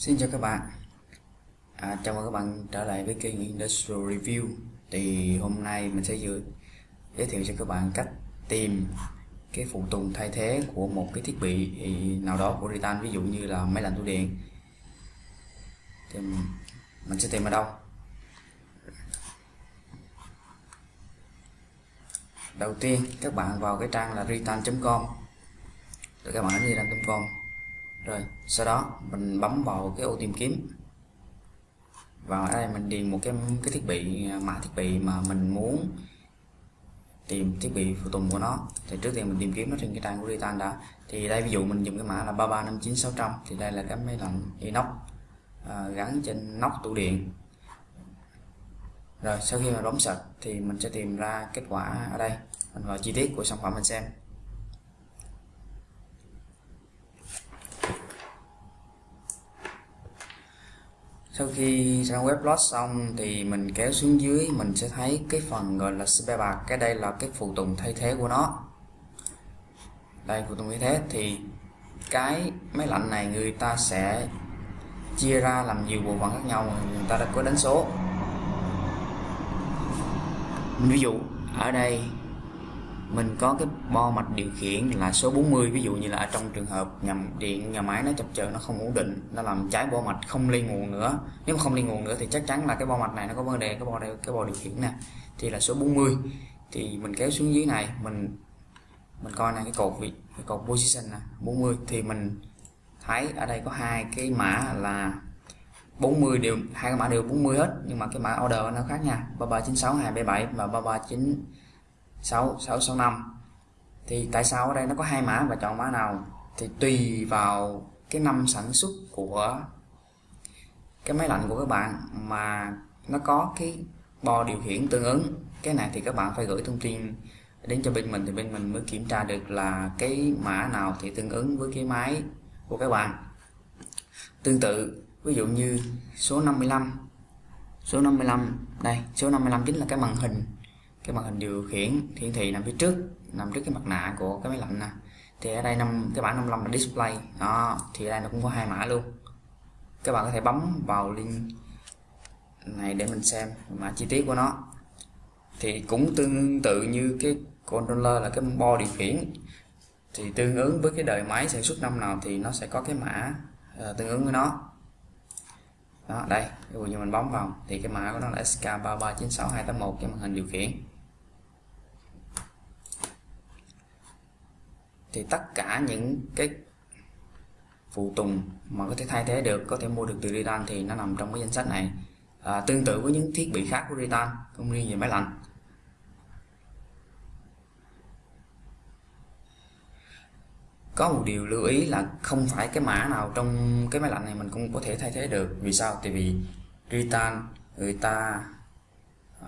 Xin chào các bạn. À, Chào mừng các bạn trở lại với kênh Industrial Review. Thì hôm nay mình sẽ giới, giới thiệu cho các bạn cách tìm cái phụ tùng thay thế của một cái thiết bị nào đó của Ritan Ví dụ như là máy lạnh tủ điện. Thì mình sẽ tìm ở đâu? Đầu tiên các bạn vào cái trang là ritan.com Rồi các bạn đến ritan.com rồi sau đó mình bấm vào cái ô tìm kiếm. Và ở đây mình điền một cái cái thiết bị mã thiết bị mà mình muốn tìm thiết bị phụ tùng của nó. Thì trước tiên mình tìm kiếm nó trên cái trang của Ritan đã. Thì đây ví dụ mình dùng cái mã là 3359600 thì đây là cái máy lạnh inox à, gắn trên nóc tủ điện. Rồi sau khi mà bấm sạch thì mình sẽ tìm ra kết quả ở đây. Mình vào chi tiết của sản phẩm mình xem. Sau khi trang web load xong thì mình kéo xuống dưới, mình sẽ thấy cái phần gọi là spare bạc cái đây là cái phụ tùng thay thế của nó. Đây, phụ tùng thay thế. Thì cái máy lạnh này người ta sẽ chia ra làm nhiều bộ phận khác nhau, người ta đã có đánh số. Ví dụ, ở đây mình có cái bo mạch điều khiển là số 40 ví dụ như là ở trong trường hợp nhầm điện, nhà máy nó chập chờn, nó không ổn định, nó làm trái bo mạch, không liên nguồn nữa. Nếu mà không liên nguồn nữa thì chắc chắn là cái bo mạch này nó có vấn đề, cái bo đây cái bo điều khiển nè, thì là số 40 thì mình kéo xuống dưới này, mình mình coi này cái cột vị, cái cột position nè 40 thì mình thấy ở đây có hai cái mã là 40 đều, hai cái mã đều 40 hết, nhưng mà cái mã order nó khác nha. 3396 277 và 339 6 665 thì tại sao ở đây nó có hai mã và chọn mã nào? Thì tùy vào cái năm sản xuất của cái máy lạnh của các bạn mà nó có cái bo điều khiển tương ứng. Cái này thì các bạn phải gửi thông tin đến cho bên mình thì bên mình mới kiểm tra được là cái mã nào thì tương ứng với cái máy của các bạn. Tương tự, ví dụ như số 55 số 55 đây, số 55 chính là cái màn hình cái màn hình điều khiển hiển thị nằm phía trước nằm trước cái mặt nạ của cái máy lạnh nè. Thì ở đây năm cái bản 55 là display. Đó thì ở đây nó cũng có hai mã luôn. Các bạn có thể bấm vào link này để mình xem mã chi tiết của nó. Thì cũng tương tự như cái controller là cái bo điều khiển. Thì tương ứng với cái đời máy sản xuất năm nào thì nó sẽ có cái mã uh, tương ứng với nó đó đây ví dụ như mình bấm vào thì cái mã của nó là SK3396281 cái màn hình điều khiển. Thì tất cả những cái phụ tùng mà có thể thay thế được có thể mua được từ Ritan thì nó nằm trong cái danh sách này. À, tương tự với những thiết bị khác của Ritan không riêng về máy lạnh. Có một điều lưu ý là không phải cái mã nào trong cái máy lạnh này mình cũng có thể thay thế được. Vì sao? Tại vì Ritan người ta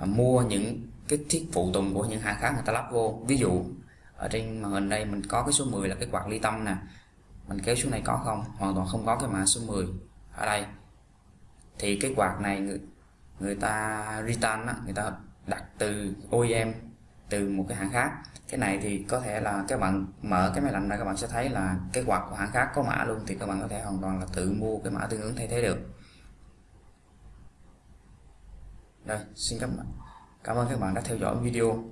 à, mua những cái thiết phụ tùng của những hãng khác người ta lắp vô. Ví dụ ở trên màn hình đây mình có cái số 10 là cái quạt ly tâm nè. Mình kéo xuống này có không? Hoàn toàn không có cái mã số 10 ở đây. Thì cái quạt này người, người ta Ritan á, người ta đặt từ OEM từ một cái hãng khác. Cái này thì có thể là các bạn mở cái máy lạnh ra các bạn sẽ thấy là cái quạt của hãng khác có mã luôn thì các bạn có thể hoàn toàn là tự mua cái mã tương ứng thay thế được. Đây, xin cảm ơn cảm ơn các bạn đã theo dõi video.